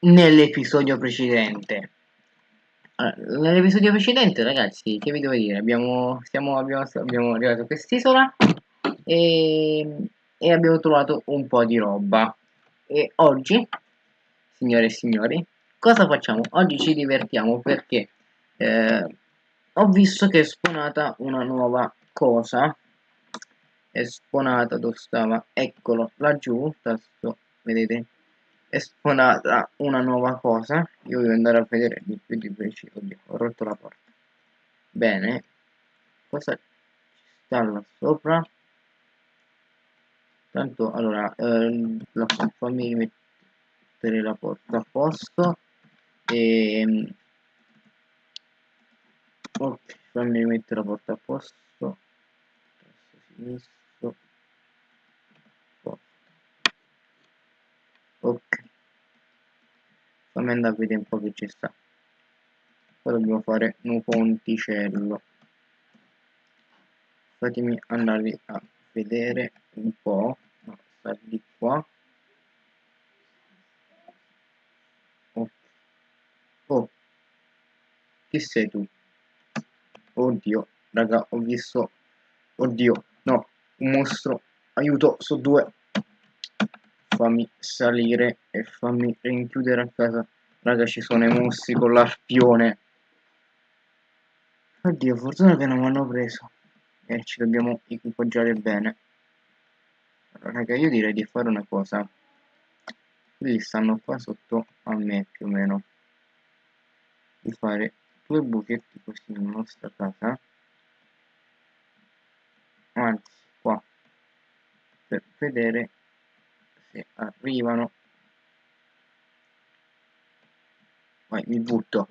nell'episodio precedente. Allora, nell'episodio precedente, ragazzi, che vi devo dire? Abbiamo, siamo, abbiamo, abbiamo arrivato a quest'isola e, e abbiamo trovato un po' di roba. E oggi, signore e signori, cosa facciamo? Oggi ci divertiamo perché eh, ho visto che è spawnata una nuova cosa. È spawnata, dove stava? Eccolo, laggiù, tasto, vedete? È spawnata una nuova cosa. Io devo andare a vedere di più di preciso ho rotto la porta. Bene. Cosa ci sta là sopra? Tanto allora eh, la, fammi mettere la porta a posto. E ehm, ok fammi mettere la porta a posto. Sinistro ok. Fammi andare a vedere un po' che ci sta. Poi dobbiamo fare un ponticello. Fatemi andare a vedere un po' no, sta di qua. Oh. oh. Chi sei tu? Oddio raga ho visto. Oddio no. Un mostro. Aiuto su due fammi salire e fammi rinchiudere a casa. Raga ci sono i mostri con l'arpione. Oddio fortuna che non mi hanno preso. E ci dobbiamo equipaggiare bene. Allora, raga io direi di fare una cosa. Quelli stanno qua sotto a me più o meno. Di fare due buchetti così nella nostra casa. Anzi qua. Per vedere se arrivano. Vai mi butto.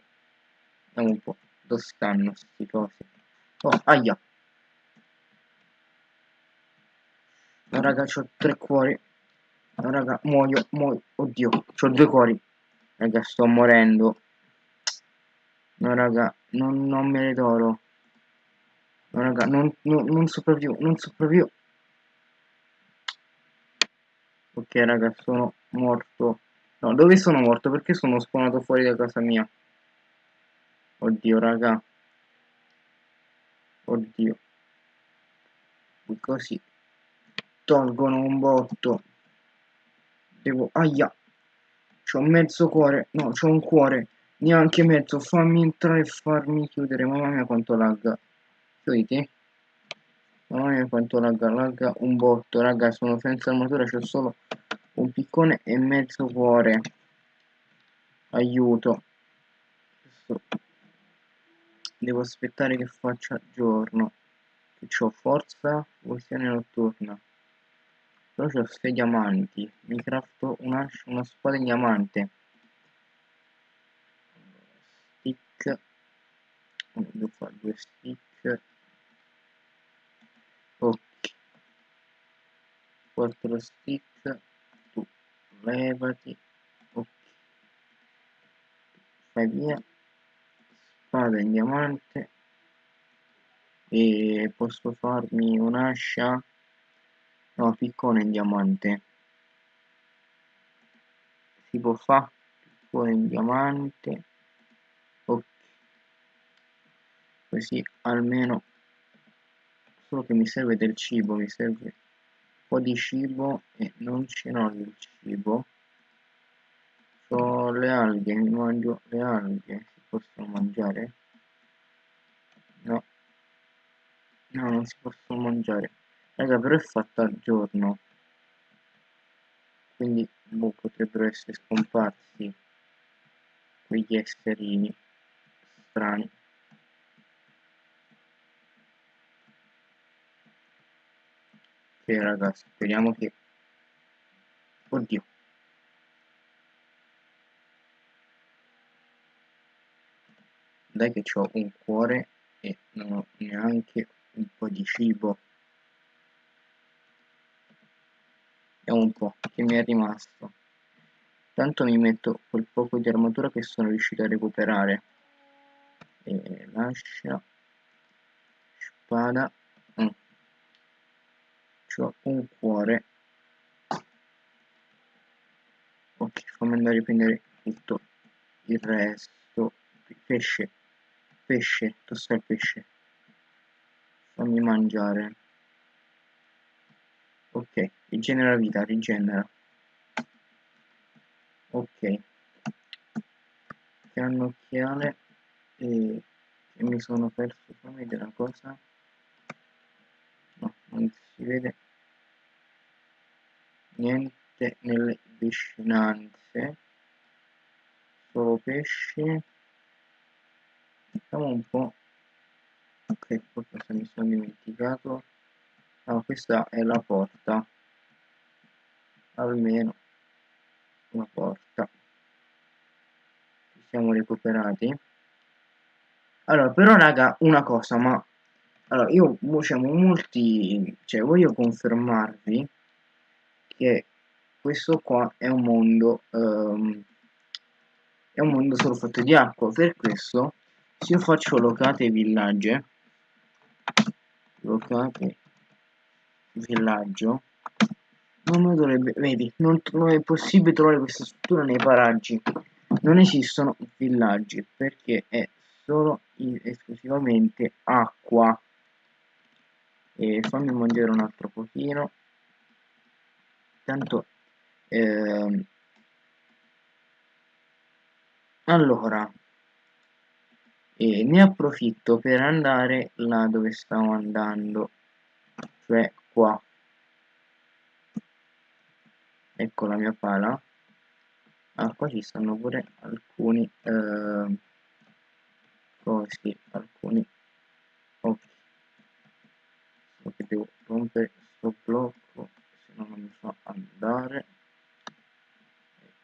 Vediamo un po' dove stanno sti cosi. Oh aia. No raga ho tre cuori. No raga muoio muoio. Oddio ho due cuori. Raga sto morendo. No raga non, non me ne d'oro no raga non, non, non sopravvivo non sopravvivo Ok raga, sono morto. No, dove sono morto? Perché sono spawnato fuori da casa mia? Oddio raga. Oddio. Così. Tolgono un botto. Devo... Aia. C'ho mezzo cuore. No, c'ho un cuore. Neanche mezzo. Fammi entrare e farmi chiudere. Mamma mia quanto lagga. Chiuditi. Mamma quanto lagga, lagga un botto, raga, sono senza armatura, c'ho solo un piccone e mezzo cuore. Aiuto. Devo aspettare che faccia giorno. Che ho forza, visione notturna. Però ho 6 diamanti. Mi crafto una, una spada in diamante. Stick. Devo fare due stick. Ok. 4 stick. Tu levati. Ok. Fai via. Spada in diamante. E posso farmi un'ascia? No piccone in diamante. Si può fare piccone in diamante. Ok. Così almeno solo che mi serve del cibo, mi serve un po' di cibo e non ce n'ho del cibo. Ho le alghe, mi mangio le alghe, si possono mangiare? No. No, non si possono mangiare. Raga, però è fatta a giorno. Quindi boh, potrebbero essere scomparsi quegli esserini strani. Ok ragazzi, speriamo che... Oddio. Dai che ho un cuore e non ho neanche un po' di cibo. Vediamo un po' che mi è rimasto. Tanto mi metto quel poco di armatura che sono riuscito a recuperare. E lascia. Spada c'ho un cuore. Ok fammi andare a prendere tutto il resto. Pesce pesce tosta il pesce. Fammi mangiare. Ok rigenera vita rigenera. Ok. Cannocchiale e, e mi sono perso fammi vedere una cosa. No non si vede niente nelle vicinanze. Solo pesci. Vediamo un po' ok qualcosa mi sono dimenticato. Ah, questa è la porta. Almeno una porta. Ci siamo recuperati. Allora però raga una cosa ma allora io diciamo molti cioè voglio confermarvi che questo qua è un mondo um, è un mondo solo fatto di acqua. Per questo se io faccio locate villagge locate villaggio non dovrebbe vedi non, non è possibile trovare questa struttura nei paraggi. Non esistono villaggi perché è solo esclusivamente acqua. E fammi mangiare un altro pochino tanto ehm, allora e ne approfitto per andare là dove stavo andando cioè qua. Ecco la mia pala. Ah qua ci stanno pure alcuni eh, cosi alcuni ok so che devo rompere questo blocco non mi fa andare.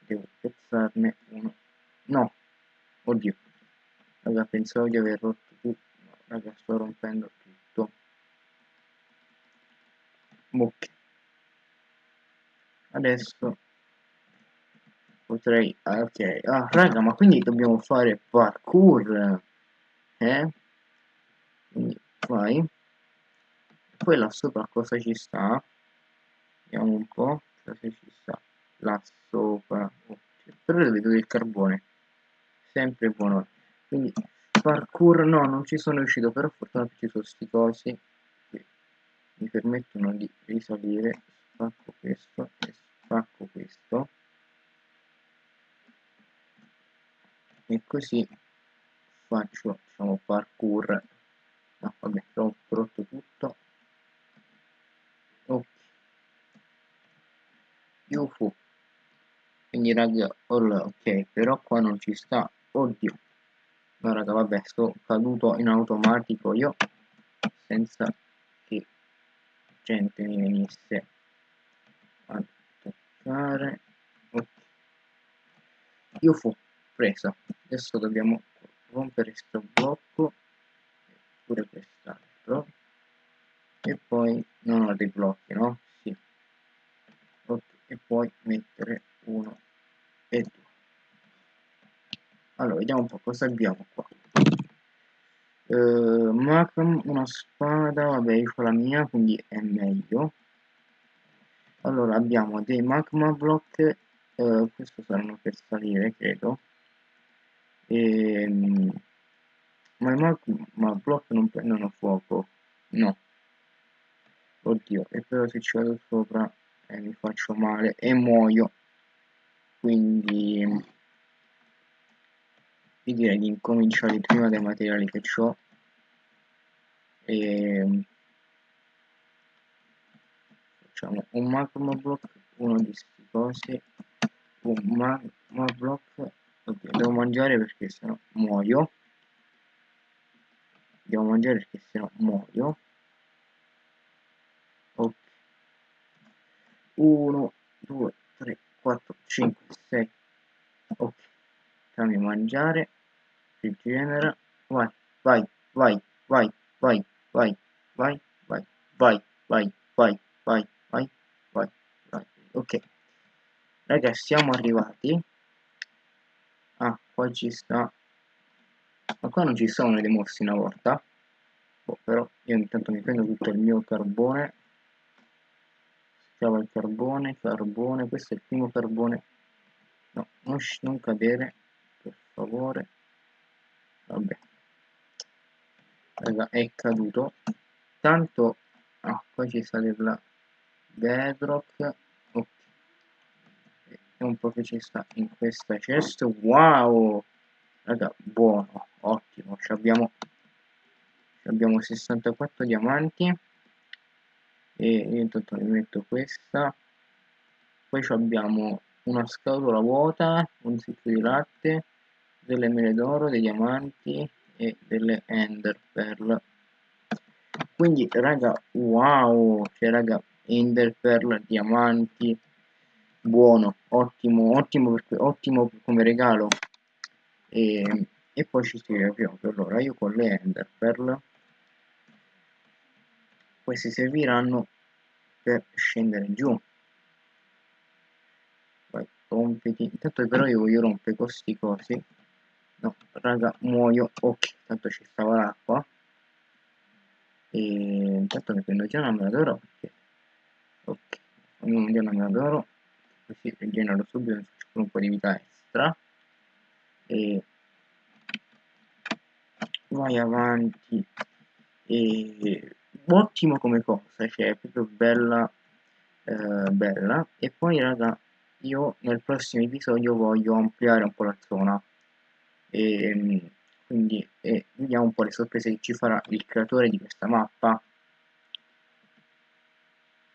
Devo pezzarne uno. No. Oddio. Raga pensavo di aver rotto tutto. No, raga sto rompendo tutto. Ok. Adesso potrei ah, ok. Ah raga ma quindi dobbiamo fare parkour eh? Quindi vai. Poi là sopra cosa ci sta vediamo un po' cosa ci sta là sopra oh, però vedo del carbone sempre buono. Quindi parkour no non ci sono riuscito però fortunatamente ci sono sti cosi che mi permettono di risalire. Spacco questo e spacco questo. E così faccio diciamo parkour. No vabbè ho rotto tutto ok UFO quindi raga ok però qua non ci sta. Oddio. No raga vabbè sto caduto in automatico io senza che gente mi venisse a toccare. Ok. UFO presa. Adesso dobbiamo rompere questo blocco pure quest'altro. E poi non ho dei blocchi no? E poi mettere uno e due. Allora vediamo un po' cosa abbiamo qua. Uh, Macam, una spada vabbè io ho la mia quindi è meglio. Allora abbiamo dei magma block uh, questo saranno per salire credo. E, um, ma i magma block non prendono fuoco? No. Oddio e però se ci vado sopra eh, mi faccio male e muoio. Quindi io direi di incominciare prima dai materiali che ho e facciamo un magma block uno di questi cosi un magma block. Ok devo mangiare perché sennò muoio. Devo mangiare perché sennò muoio ok 1 2 3 4 5 6 ok fammi mangiare rigenera vai vai vai vai vai vai vai vai vai vai vai vai vai vai vai ok ragazzi siamo arrivati ah qua ci sta ma qua non ci sono dei mossi una volta boh, però io intanto mi prendo tutto il mio carbone scava il carbone carbone questo è il primo carbone. No non, non cadere per favore. Vabbè. Raga è caduto. Tanto ah poi ci sta della bedrock. Ok. E un po' che ci sta in questa chest. Wow! Raga buono ottimo. Ci abbiamo abbiamo 64 diamanti e io intanto mi metto questa. Poi abbiamo una scatola vuota un sito di latte delle mele d'oro dei diamanti e delle ender pearl. Quindi raga wow! Cioè raga ender pearl diamanti buono ottimo ottimo ottimo come regalo. E, e poi ci scrive proprio allora io con le ender pearl questi serviranno per scendere giù. Vai compiti intanto però io voglio rompere questi cosi. No raga muoio. Ok tanto ci stava l'acqua. E intanto mi prendo già una mela d'oro ok ognuno già una mela d'oro. Così rigenero subito mi faccio un po' di vita extra. E vai avanti. E ottimo come cosa cioè è proprio bella eh, bella. E poi raga io nel prossimo episodio voglio ampliare un po' la zona. E ehm, quindi e vediamo un po' le sorprese che ci farà il creatore di questa mappa.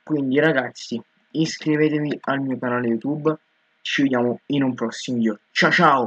Quindi ragazzi iscrivetevi al mio canale youtube. Ci vediamo in un prossimo video. Ciao ciao